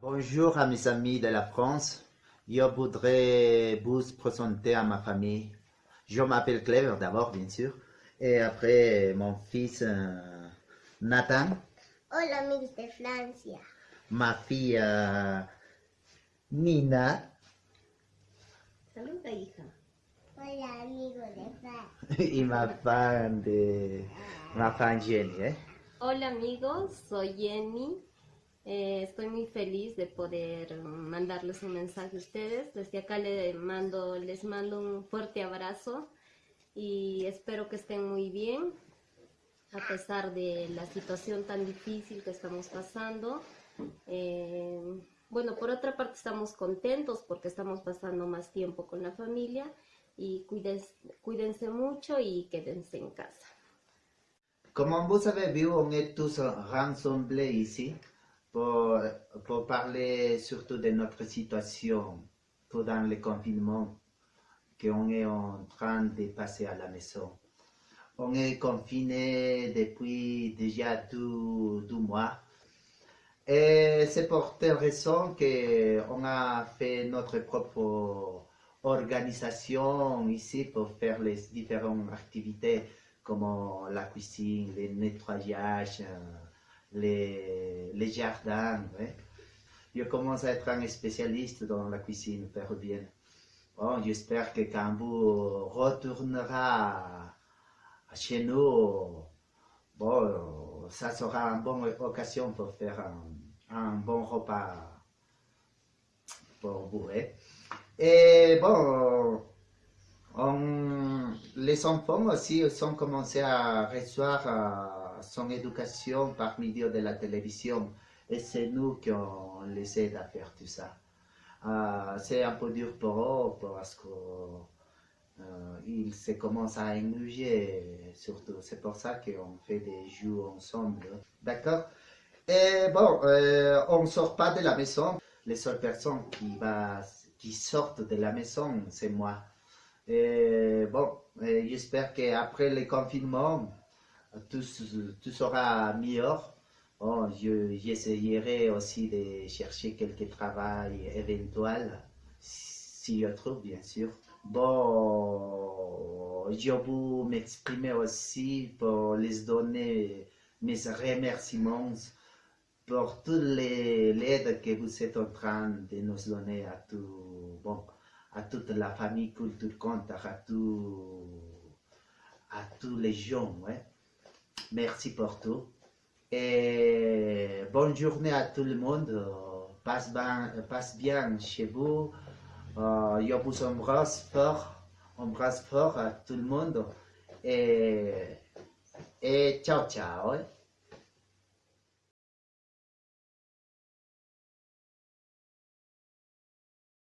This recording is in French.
Bonjour à mes amis de la France. Je voudrais vous présenter à ma famille. Je m'appelle Clever d'abord, bien sûr. Et après, mon fils euh, Nathan. Hola amigos de Francia. Ma fille euh, Nina. Saluda, hija. Hola amigos de Francia. y ma femme de ma femme Jenny. ¿eh? Hola amigos, soy Jenny. Eh, estoy muy feliz de poder mandarles un mensaje a ustedes. Desde acá les mando, les mando un fuerte abrazo y espero que estén muy bien a pesar de la situación tan difícil que estamos pasando. Eh, bueno, por otra parte estamos contentos porque estamos pasando más tiempo con la familia y cuídense, cuídense mucho y quédense en casa. Comme vous avez vu, on est tous rassemblés ici pour, pour parler surtout de notre situation pendant le confinement qu'on est en train de passer à la maison. On est confiné depuis déjà deux, deux mois. Et c'est pour telle raison qu'on a fait notre propre organisation ici pour faire les différentes activités comme la cuisine, le nettoyage, les, les jardins. Je commence à être un spécialiste dans la cuisine péruvienne. Bon, J'espère que quand vous retournerez chez nous, bon, ça sera une bonne occasion pour faire un, bon repas pour vous. Et bon, on- les enfants aussi sont commencés à recevoir euh, son éducation par milieu de la télévision. Et c'est nous qui on les aide à faire tout ça. Euh, c'est un peu dur pour eux parce qu'ils se commencent à ennuyer surtout. C'est pour ça qu'on fait des jeux ensemble. D'accord? Et bon, euh, on ne sort pas de la maison. Les seules personnes qui, va, qui sortent de la maison, c'est moi. Et bon, euh, j'espère qu'après le confinement, tout, tout sera meilleur. Bon, je- j'essayerai aussi de chercher quelques travail éventuels, si je trouve, bien sûr. Bon, je vous m'exprimer aussi pour les donner mes remerciements pour toute l'aide que vous êtes en train de nous donner à tout, bon, à toute la famille Culture Compte, à tout, à tous les gens, ouais. Merci pour tout. Et bonne journée à tout le monde. Euh, Passe bien, passe bien chez vous. Euh, je vous embrasse fort. Embrasse fort à tout le monde. Et, et ciao, ciao.